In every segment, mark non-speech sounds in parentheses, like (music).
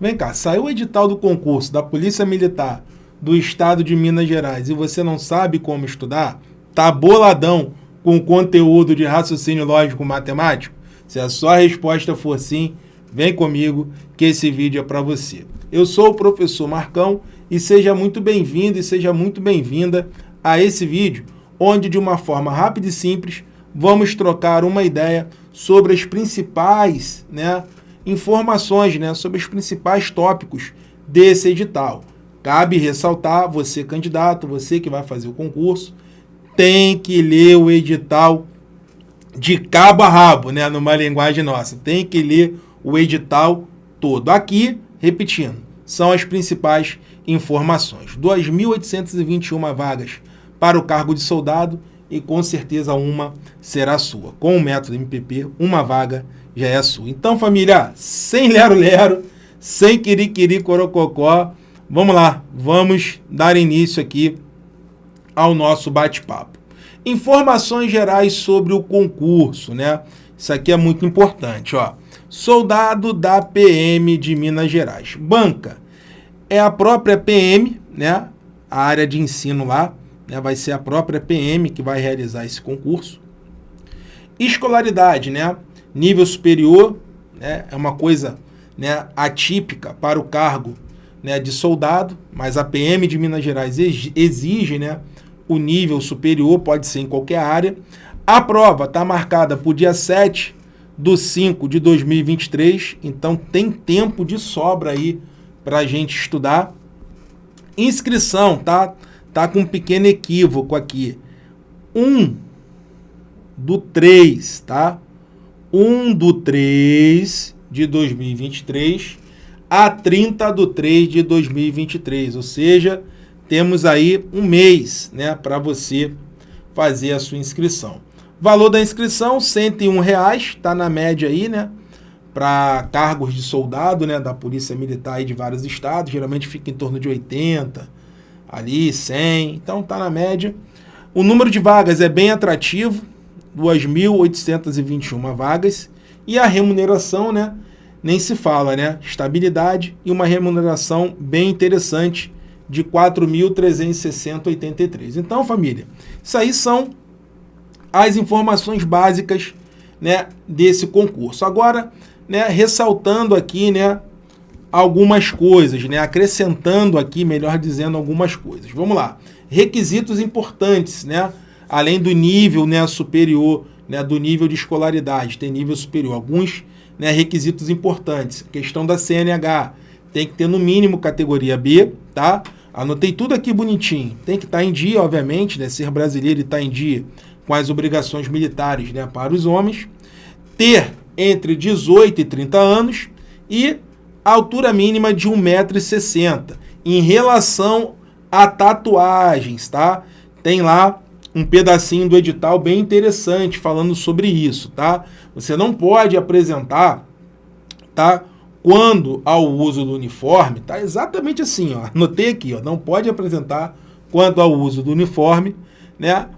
Vem cá, saiu o edital do concurso da Polícia Militar do Estado de Minas Gerais e você não sabe como estudar? Tá boladão com conteúdo de raciocínio lógico matemático? Se a sua resposta for sim, vem comigo que esse vídeo é para você. Eu sou o professor Marcão e seja muito bem-vindo e seja muito bem-vinda a esse vídeo, onde de uma forma rápida e simples vamos trocar uma ideia sobre as principais né, informações, né, sobre os principais tópicos desse edital. Cabe ressaltar, você candidato, você que vai fazer o concurso, tem que ler o edital de cabo a rabo, né, numa linguagem nossa. Tem que ler o edital todo. Aqui, repetindo, são as principais informações. 2.821 vagas para o cargo de soldado e com certeza uma será sua. Com o método MPP, uma vaga já é sua. Então, família, sem lero-lero, sem quiri-quiri corococó, vamos lá, vamos dar início aqui ao nosso bate-papo. Informações gerais sobre o concurso, né? Isso aqui é muito importante, ó. Soldado da PM de Minas Gerais. Banca é a própria PM, né? A área de ensino lá, né? Vai ser a própria PM que vai realizar esse concurso. Escolaridade, né? Nível superior, né? É uma coisa né, atípica para o cargo né, de soldado, mas a PM de Minas Gerais exige né, o nível superior, pode ser em qualquer área. A prova está marcada para o dia 7 do 5 de 2023, então tem tempo de sobra aí para a gente estudar. Inscrição, tá? Tá com um pequeno equívoco aqui. 1 do 3, tá? 1 do 3 de 2023 a 30 de 3 de 2023, ou seja, temos aí um mês né, para você fazer a sua inscrição. Valor da inscrição, R$ 101, está na média aí, né? Para cargos de soldado, né? Da Polícia Militar aí de vários estados, geralmente fica em torno de 80, ali 100, então tá na média. O número de vagas é bem atrativo, 2.821 vagas, e a remuneração, né? nem se fala, né? Estabilidade e uma remuneração bem interessante de 4.360,83. Então, família, isso aí são as informações básicas né, desse concurso. Agora, né, ressaltando aqui né, algumas coisas, né, acrescentando aqui, melhor dizendo, algumas coisas. Vamos lá. Requisitos importantes, né, além do nível né, superior, né, do nível de escolaridade, tem nível superior. Alguns né, requisitos importantes. Questão da CNH, tem que ter no mínimo categoria B, tá? Anotei tudo aqui bonitinho. Tem que estar tá em dia, obviamente, né? Ser brasileiro e estar tá em dia com as obrigações militares né, para os homens. Ter entre 18 e 30 anos e altura mínima de 1,60m. Em relação a tatuagens, tá? Tem lá um pedacinho do edital bem interessante falando sobre isso, tá? Você não pode apresentar, tá? Quando ao uso do uniforme, tá exatamente assim, ó. Anotei aqui, ó. Não pode apresentar quando ao uso do uniforme, né?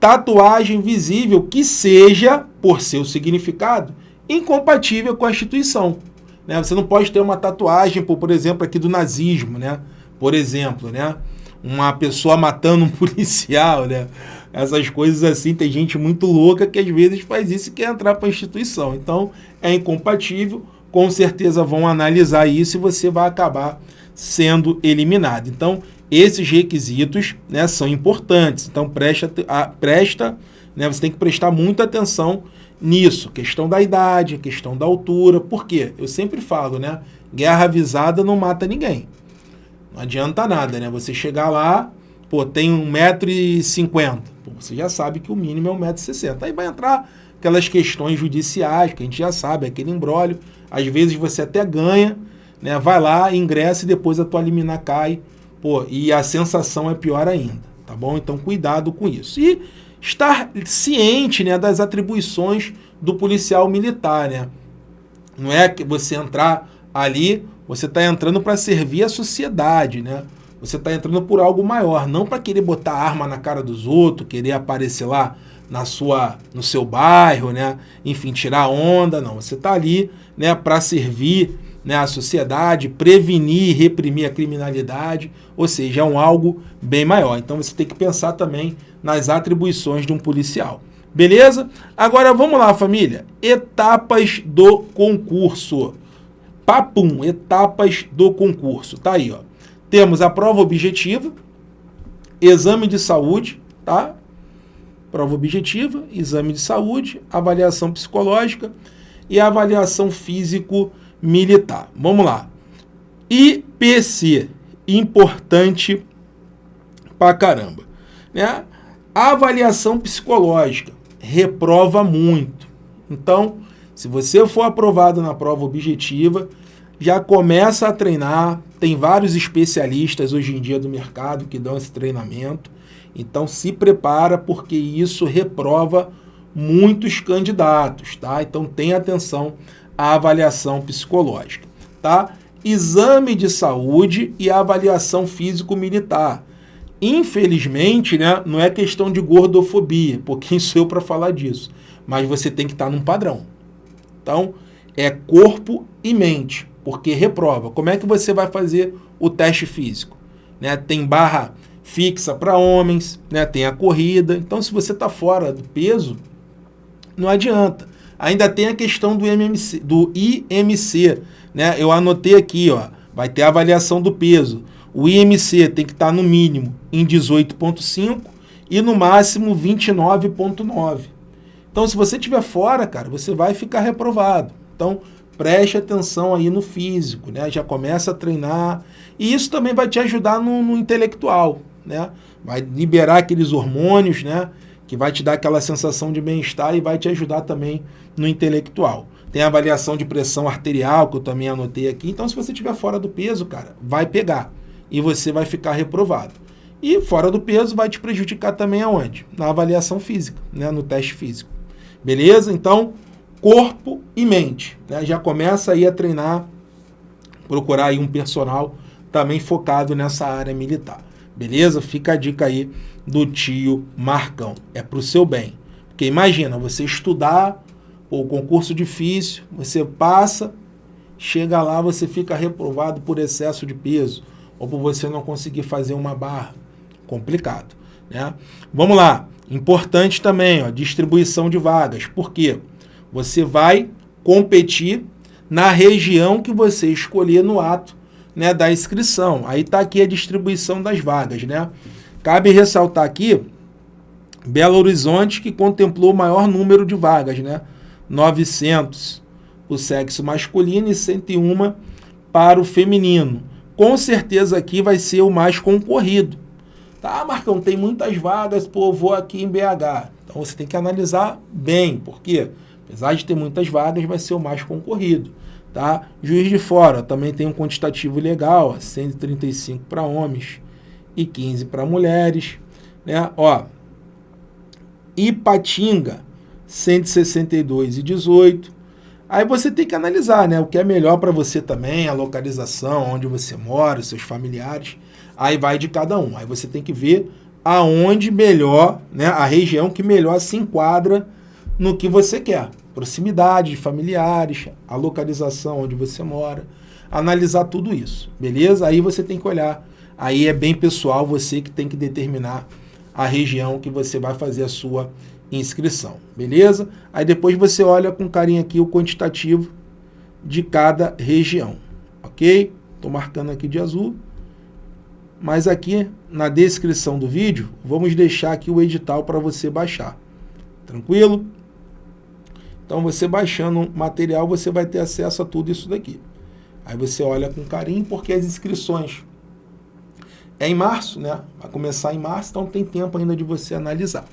Tatuagem visível que seja, por seu significado, incompatível com a instituição. Né? Você não pode ter uma tatuagem, por, por exemplo, aqui do nazismo, né? Por exemplo, né? Uma pessoa matando um (laughs) policial, né? Essas coisas assim, tem gente muito louca que às vezes faz isso e quer entrar para a instituição. Então, é incompatível, com certeza vão analisar isso e você vai acabar sendo eliminado. Então, esses requisitos né, são importantes. Então, presta, a, presta né, você tem que prestar muita atenção nisso. Questão da idade, questão da altura. Por quê? Eu sempre falo, né? Guerra avisada não mata ninguém. Não adianta nada, né? Você chegar lá, pô, tem 1,50m. Você já sabe que o mínimo é 1,60m. Aí vai entrar aquelas questões judiciais, que a gente já sabe, aquele embrólio. Às vezes você até ganha, né? Vai lá, ingressa e depois a tua liminar cai. Pô, e a sensação é pior ainda, tá bom? Então cuidado com isso. E estar ciente, né, das atribuições do policial militar, né? Não é que você entrar ali você está entrando para servir a sociedade, né? Você está entrando por algo maior, não para querer botar arma na cara dos outros, querer aparecer lá na sua, no seu bairro, né? Enfim, tirar onda, não. Você está ali, né, para servir, né, a sociedade, prevenir reprimir a criminalidade, ou seja, é um algo bem maior. Então você tem que pensar também nas atribuições de um policial. Beleza? Agora vamos lá, família. Etapas do concurso. Papum, etapas do concurso. Tá aí, ó. Temos a prova objetiva, exame de saúde, tá? Prova objetiva, exame de saúde, avaliação psicológica e avaliação físico-militar. Vamos lá. IPC, importante pra caramba. Né? Avaliação psicológica reprova muito. Então, se você for aprovado na prova objetiva, já começa a treinar. Tem vários especialistas hoje em dia do mercado que dão esse treinamento. Então se prepara porque isso reprova muitos candidatos, tá? Então tenha atenção à avaliação psicológica, tá? Exame de saúde e avaliação físico-militar. Infelizmente, né, não é questão de gordofobia, porque (laughs) sou eu para falar disso, mas você tem que estar tá num padrão. Então, é corpo e mente porque reprova. Como é que você vai fazer o teste físico? Né? Tem barra fixa para homens, né? tem a corrida. Então, se você está fora do peso, não adianta. Ainda tem a questão do, MMC, do IMC. Né? Eu anotei aqui, ó, vai ter a avaliação do peso. O IMC tem que estar tá no mínimo em 18,5 e no máximo 29,9. Então, se você estiver fora, cara, você vai ficar reprovado. Então, preste atenção aí no físico, né? Já começa a treinar. E isso também vai te ajudar no, no intelectual, né? Vai liberar aqueles hormônios, né? Que vai te dar aquela sensação de bem-estar e vai te ajudar também no intelectual. Tem a avaliação de pressão arterial, que eu também anotei aqui. Então, se você estiver fora do peso, cara, vai pegar. E você vai ficar reprovado. E fora do peso vai te prejudicar também aonde? Na avaliação física, né? no teste físico. Beleza? Então, corpo e mente. Né? Já começa aí a treinar, procurar aí um personal também focado nessa área militar. Beleza? Fica a dica aí do tio Marcão. É para o seu bem. Porque imagina, você estudar, o concurso difícil, você passa, chega lá, você fica reprovado por excesso de peso, ou por você não conseguir fazer uma barra. Complicado. Né? Vamos lá. Importante também, ó, distribuição de vagas. Por quê? Você vai competir na região que você escolher no ato né, da inscrição. Aí está aqui a distribuição das vagas. Né? Cabe ressaltar aqui Belo Horizonte, que contemplou o maior número de vagas, né? 900 o sexo masculino e 101 para o feminino. Com certeza aqui vai ser o mais concorrido. Tá, Marcão, tem muitas vagas, pô, vou aqui em BH. Então você tem que analisar bem, por quê? Apesar de ter muitas vagas, vai ser o mais concorrido. Tá? Juiz de Fora também tem um quantitativo legal, 135 para homens e 15 para mulheres. Né? Ó, Ipatinga, 162 e 18. Aí você tem que analisar né, o que é melhor para você também, a localização, onde você mora, seus familiares. Aí vai de cada um. Aí você tem que ver aonde melhor, né, a região que melhor se enquadra no que você quer proximidade de familiares, a localização onde você mora, analisar tudo isso, beleza? Aí você tem que olhar, aí é bem pessoal, você que tem que determinar a região que você vai fazer a sua inscrição, beleza? Aí depois você olha com carinho aqui o quantitativo de cada região, ok? Estou marcando aqui de azul. Mas aqui na descrição do vídeo, vamos deixar aqui o edital para você baixar. Tranquilo? Então você baixando material, você vai ter acesso a tudo isso daqui. Aí você olha com carinho, porque as inscrições é em março, né? Vai começar em março, então tem tempo ainda de você analisar.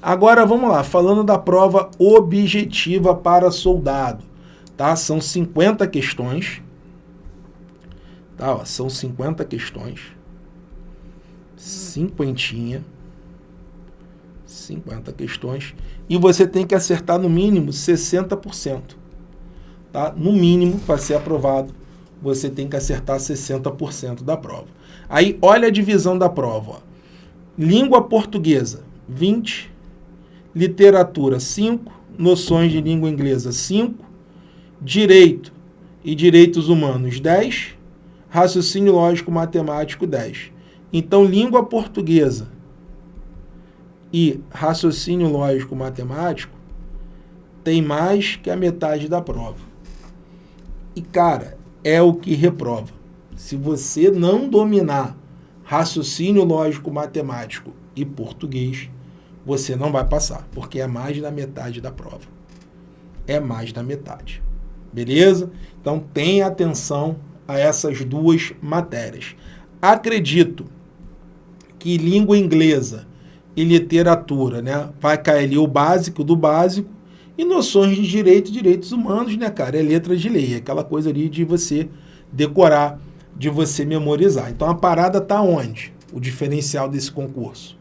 Agora vamos lá, falando da prova objetiva para soldado, tá? São 50 questões, tá? Ó, são 50 questões, cinquentinha, 50 questões, e você tem que acertar no mínimo 60%. Tá? No mínimo, para ser aprovado, você tem que acertar 60% da prova. Aí, olha a divisão da prova. Ó. Língua portuguesa, 20. Literatura, 5. Noções de língua inglesa, 5. Direito e direitos humanos 10, raciocínio lógico matemático 10. Então, língua portuguesa e raciocínio lógico matemático tem mais que a metade da prova. E, cara, é o que reprova. Se você não dominar raciocínio lógico matemático e português, você não vai passar, porque é mais da metade da prova. É mais da metade. Beleza? Então tenha atenção a essas duas matérias. Acredito que língua inglesa e literatura, né, vai cair ali o básico do básico e noções de direito e direitos humanos, né, cara? É letra de lei, é aquela coisa ali de você decorar, de você memorizar. Então a parada tá onde? O diferencial desse concurso.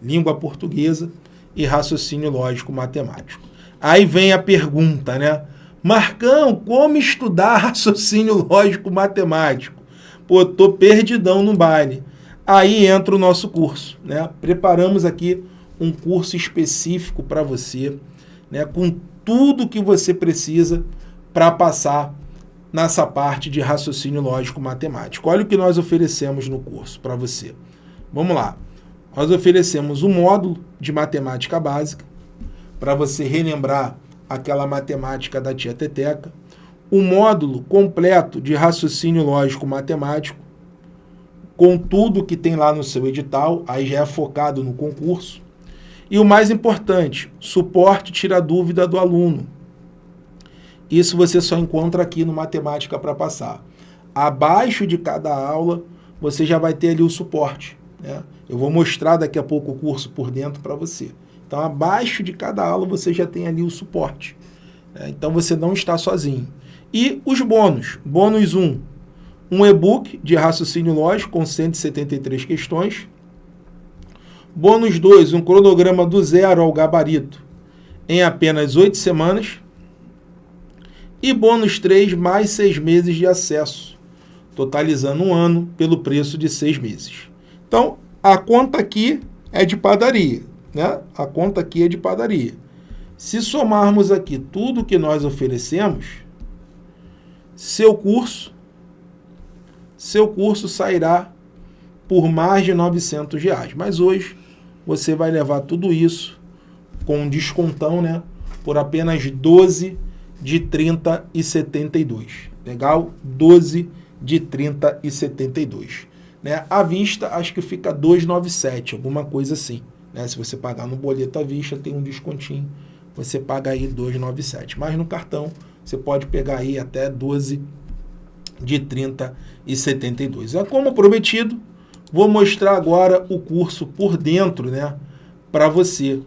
Língua portuguesa e raciocínio lógico matemático. Aí vem a pergunta, né? Marcão, como estudar (laughs) raciocínio lógico matemático? Pô, tô perdidão no baile. Aí entra o nosso curso, né? Preparamos aqui um curso específico para você né, com tudo que você precisa para passar nessa parte de raciocínio lógico matemático. Olha o que nós oferecemos no curso para você. Vamos lá. Nós oferecemos um módulo de matemática básica para você relembrar aquela matemática da tia Teteca, um módulo completo de raciocínio lógico matemático, com tudo que tem lá no seu edital, aí já é focado no concurso, e o mais importante, suporte tira dúvida do aluno. Isso você só encontra aqui no Matemática para Passar. Abaixo de cada aula, você já vai ter ali o suporte. Né? Eu vou mostrar daqui a pouco o curso por dentro para você. Então, abaixo de cada aula, você já tem ali o suporte. Né? Então, você não está sozinho. E os bônus. Bônus 1, um e-book de raciocínio lógico com 173 questões. Bônus 2, um cronograma do zero ao gabarito em apenas 8 semanas. E bônus 3, mais 6 meses de acesso, totalizando um ano pelo preço de 6 meses. Então, a conta aqui é de padaria, né? A conta aqui é de padaria. Se somarmos aqui tudo que nós oferecemos, seu curso, seu curso sairá por mais de 900 reais. Mas hoje você vai levar tudo isso com um descontão, né? Por apenas 12 de 30 e 72. Legal? 12 de 30 e 72. Né? À vista, acho que fica 297, alguma coisa assim. Né? Se você pagar no boleto à vista, tem um descontinho. Você paga aí 297. Mas no cartão, você pode pegar aí até 12 de 30 e 72. É como prometido, Vou mostrar agora o curso por dentro, né, para você,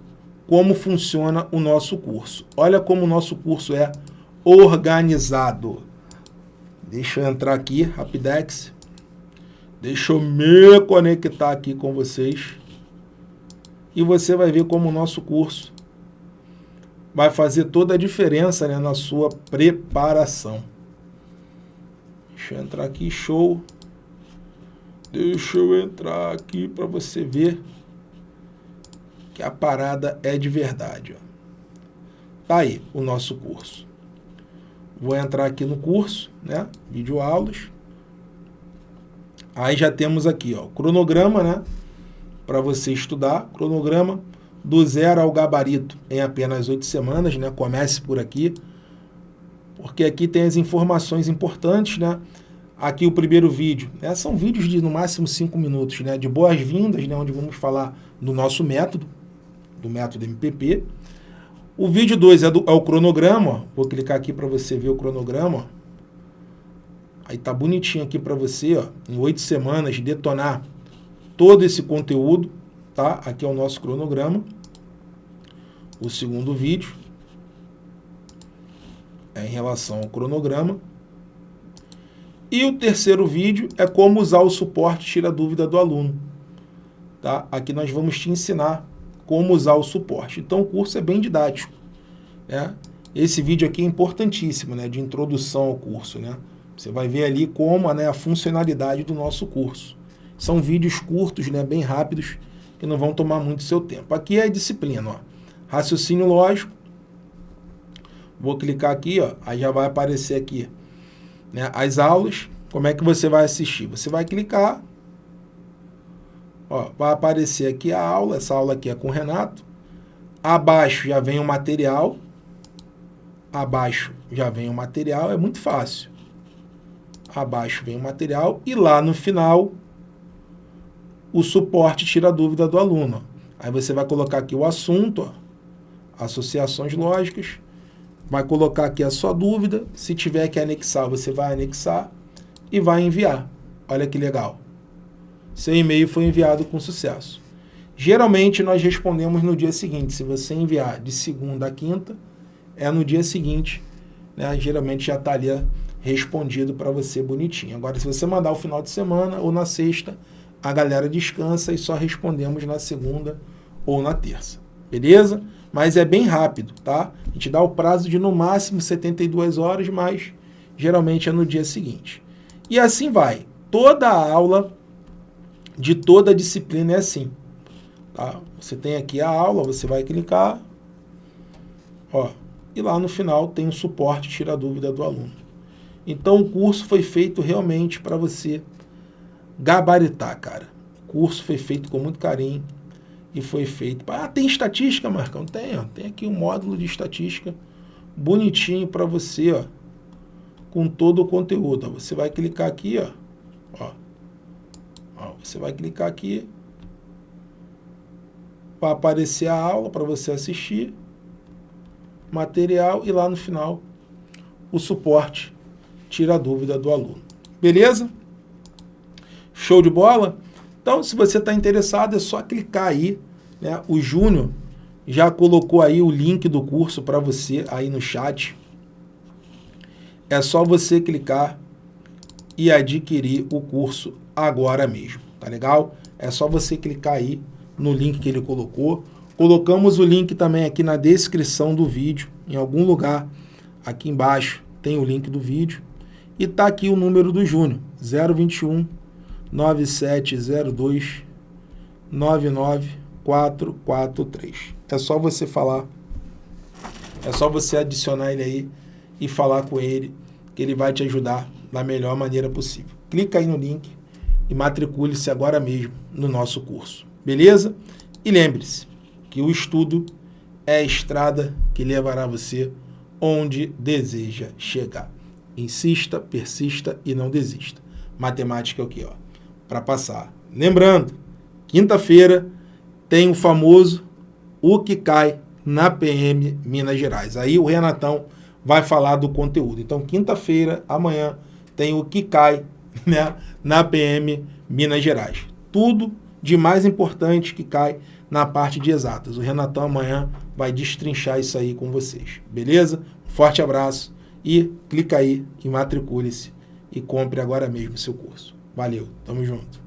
como funciona o nosso curso. Olha como o nosso curso é organizado. Deixa eu entrar aqui, Rapidex. Deixa eu me conectar aqui com vocês. E você vai ver como o nosso curso vai fazer toda a diferença né, na sua preparação. Deixa eu entrar aqui, show. Deixa eu entrar aqui para você ver que a parada é de verdade. Ó. Tá aí o nosso curso. Vou entrar aqui no curso, né? Vídeo aulas. Aí já temos aqui, ó, cronograma, né? Para você estudar, cronograma do zero ao gabarito em apenas oito semanas, né? Comece por aqui, porque aqui tem as informações importantes, né? aqui o primeiro vídeo. Né? São vídeos de no máximo 5 minutos, né? de boas-vindas, né? onde vamos falar do nosso método, do método MPP. O vídeo 2 é, é, o cronograma, vou clicar aqui para você ver o cronograma. Aí tá bonitinho aqui para você, ó, em oito semanas, detonar todo esse conteúdo, tá? Aqui é o nosso cronograma. O segundo vídeo é em relação ao cronograma. E o terceiro vídeo é como usar o suporte tira dúvida do aluno. Tá? Aqui nós vamos te ensinar como usar o suporte. Então o curso é bem didático. Né? Esse vídeo aqui é importantíssimo, né? de introdução ao curso. Né? Você vai ver ali como né, a funcionalidade do nosso curso. São vídeos curtos, né, bem rápidos, que não vão tomar muito seu tempo. Aqui é a disciplina, ó. raciocínio lógico. Vou clicar aqui, ó, aí já vai aparecer aqui né, as aulas. Como é que você vai assistir? Você vai clicar, ó, vai aparecer aqui a aula, essa aula aqui é com o Renato. Abaixo já vem o material, abaixo já vem o material, é muito fácil. Abaixo vem o material e lá no final o suporte tira a dúvida do aluno. Aí você vai colocar aqui o assunto, ó, associações lógicas, vai colocar aqui a sua dúvida, se tiver que anexar, você vai anexar e vai enviar. Olha que legal. Seu e-mail foi enviado com sucesso. Geralmente nós respondemos no dia seguinte. Se você enviar de segunda a quinta, é no dia seguinte. Né? Geralmente já está ali respondido para você bonitinho. Agora, se você mandar o final de semana ou na sexta, a galera descansa e só respondemos na segunda ou na terça. Beleza? Mas é bem rápido, tá? A gente dá o prazo de no máximo 72 horas, mas geralmente é no dia seguinte. E assim vai. Toda a aula de toda a disciplina é assim. Tá? Você tem aqui a aula, você vai clicar, ó, e lá no final tem o um suporte tira a dúvida do aluno. Então o curso foi feito realmente para você gabaritar, cara. O curso foi feito com muito carinho e foi feito... Ah, tem estatística, Marcão? Tem, ó. Tem aqui um módulo de estatística bonitinho para você, ó, com todo o conteúdo. Você vai clicar aqui, ó, ó, ó você vai clicar aqui para aparecer a aula para você assistir, material e lá no final o suporte tira a dúvida do aluno. Beleza? Show de bola? Então, se você está interessado, é só clicar aí. Né? O Júnior já colocou aí o link do curso para você aí no chat. É só você clicar e adquirir o curso agora mesmo, tá legal? É só você clicar aí no link que ele colocou. Colocamos o link também aqui na descrição do vídeo, em algum lugar aqui embaixo tem o link do vídeo. E tá aqui o número do Júnior, 021 9702 99443. É só você falar, é só você adicionar ele aí e falar com ele, que ele vai te ajudar da melhor maneira possível. Clica aí no link e matricule-se agora mesmo no nosso curso. Beleza? E lembre-se que o estudo é a estrada que levará você onde deseja chegar. Insista, persista e não desista. Matemática é o que? Para passar. Lembrando, quinta-feira tem o famoso O que cai na PM Minas Gerais. Aí o Renatão vai falar do conteúdo. Então, quinta-feira, amanhã, tem o que cai (laughs) né, na PM Minas Gerais. Tudo de mais importante que cai na parte de exatas. O Renatão amanhã vai destrinchar isso aí com vocês, beleza? Forte abraço e clica aí matricule-se e compre agora mesmo seu curso. Valeu, tamo junto.